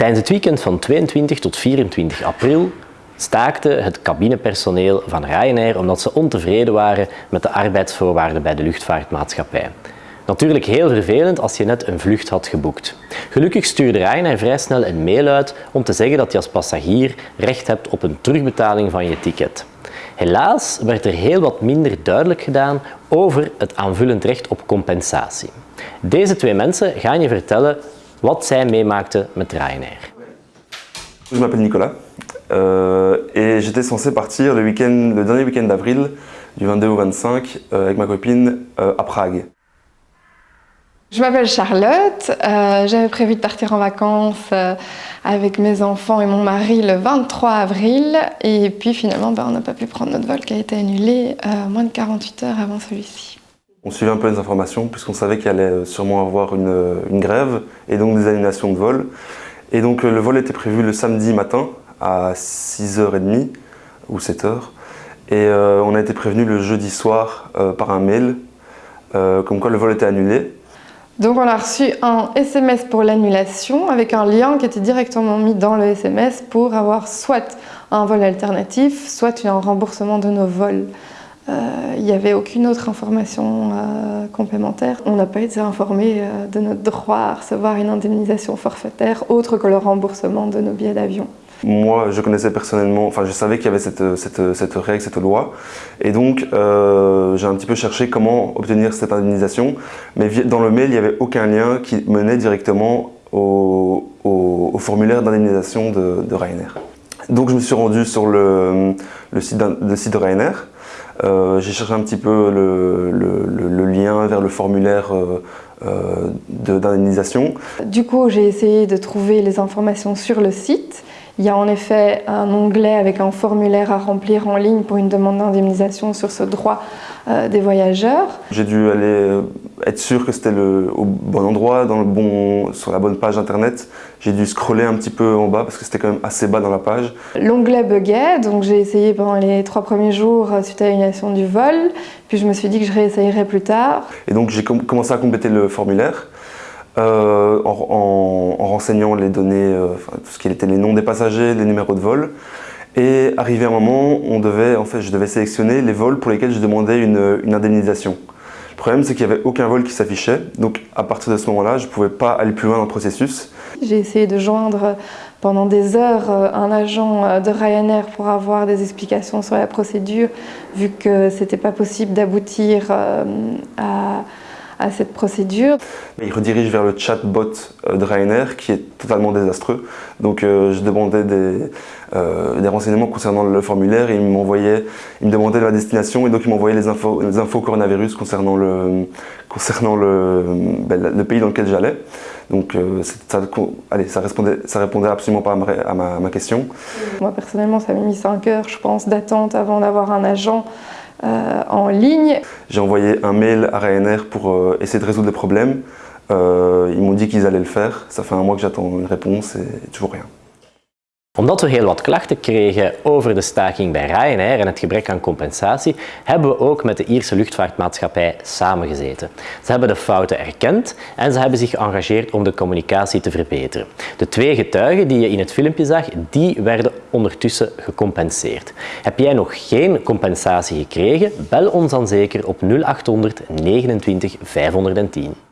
Tijdens het weekend van 22 tot 24 april staakte het cabinepersoneel van Ryanair omdat ze ontevreden waren met de arbeidsvoorwaarden bij de luchtvaartmaatschappij. Natuurlijk heel vervelend als je net een vlucht had geboekt. Gelukkig stuurde Ryanair vrij snel een mail uit om te zeggen dat je als passagier recht hebt op een terugbetaling van je ticket. Helaas werd er heel wat minder duidelijk gedaan over het aanvullend recht op compensatie. Deze twee mensen gaan je vertellen wat zij meemaakten met Ryanair. Je m'appelle Nicolas euh, et j'étais censé partir le, week le dernier week-end d'avril, du 22 au 25, euh, avec ma copine euh, à Prague. Je m'appelle Charlotte, euh, j'avais prévu de partir en vacances euh, avec mes enfants et mon mari le 23 avril et puis finalement ben, on n'a pas pu prendre notre vol qui a été annulé euh, moins de 48 heures avant celui-ci. On suivait un peu les informations puisqu'on savait qu'il allait sûrement avoir une, une, grève et donc des annulations de vol. Et donc le vol était prévu le samedi matin à 6h30 ou 7h et on a été prévenu le jeudi soir par un mail comme quoi le vol était annulé donc on a reçu un SMS pour l'annulation avec un lien qui était directement mis dans le SMS pour avoir soit un vol alternatif, soit un remboursement de nos vols. Euh, il n'y avait aucune autre information euh, complémentaire. On n'a pas été informé euh, de notre droit à recevoir une indemnisation forfaitaire autre que le remboursement de nos billets d'avion. Moi, je connaissais personnellement, enfin je savais qu'il y avait cette, règle, cette loi, et donc j'ai un petit peu cherché comment obtenir cette indemnisation, mais dans le mail, il n'y avait aucun lien qui menait directement au, formulaire d'indemnisation de, Ryanair. Donc je me suis rendu sur le, site, le site de Ryanair, j'ai cherché un petit peu le, lien vers le formulaire euh, euh d'indemnisation. Du coup, j'ai essayé de trouver les informations sur le site, il y a en effet un onglet avec un formulaire à remplir en ligne pour une demande d'indemnisation sur ce droit euh, des voyageurs. J'ai dû aller euh, être sûr que c'était au bon endroit, dans le bon, sur la bonne page internet. J'ai dû scroller un petit peu en bas parce que c'était quand même assez bas dans la page. L'onglet buguait, donc j'ai essayé pendant les trois premiers jours euh, suite à l'annulation du vol. Puis je me suis dit que je réessayerais plus tard. Et donc j'ai commencé à compléter le formulaire. Euh, en, en, renseignant les données, euh, tout ce qui était les noms des passagers, les numéros de vol. Et arrivé un moment, on devait, en fait, je devais sélectionner les vols pour lesquels je demandais une, une indemnisation. Le problème, c'est qu'il n'y avait aucun vol qui s'affichait. Donc, à partir de ce moment-là, je ne pouvais pas aller plus loin dans le processus. J'ai essayé de joindre pendant des heures euh, un agent de Ryanair pour avoir des explications sur la procédure, vu que ce n'était pas possible d'aboutir à à cette procédure. Il redirige vers le chatbot euh, de Ryanair qui est totalement désastreux. Donc euh, je demandais des, euh, des, renseignements concernant le formulaire et il m'envoyait, il me demandait la destination et donc il m'envoyait les infos, les infos coronavirus concernant le, concernant le, ben, le pays dans lequel j'allais. Donc ça, allez, ça, répondait, ça répondait absolument pas à ma, à ma question. Moi personnellement ça m'a mis 5 heures je pense d'attente avant d'avoir un agent euh, en ligne. J'ai envoyé un mail à Ryanair pour euh, essayer de résoudre les problèmes. Euh, ils m'ont dit qu'ils allaient le faire. Ça fait un mois que j'attends une réponse et toujours rien. Omdat we heel wat klachten kregen over de staking bij Ryanair en het gebrek aan compensatie, hebben we ook met de Ierse luchtvaartmaatschappij samengezeten. Ze hebben de fouten erkend en ze hebben zich geëngageerd om de communicatie te verbeteren. De twee getuigen die je in het filmpje zag, die werden ondertussen gecompenseerd. Heb jij nog geen compensatie gekregen? Bel ons dan zeker op 0800 29 510.